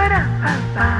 para, pa, pa.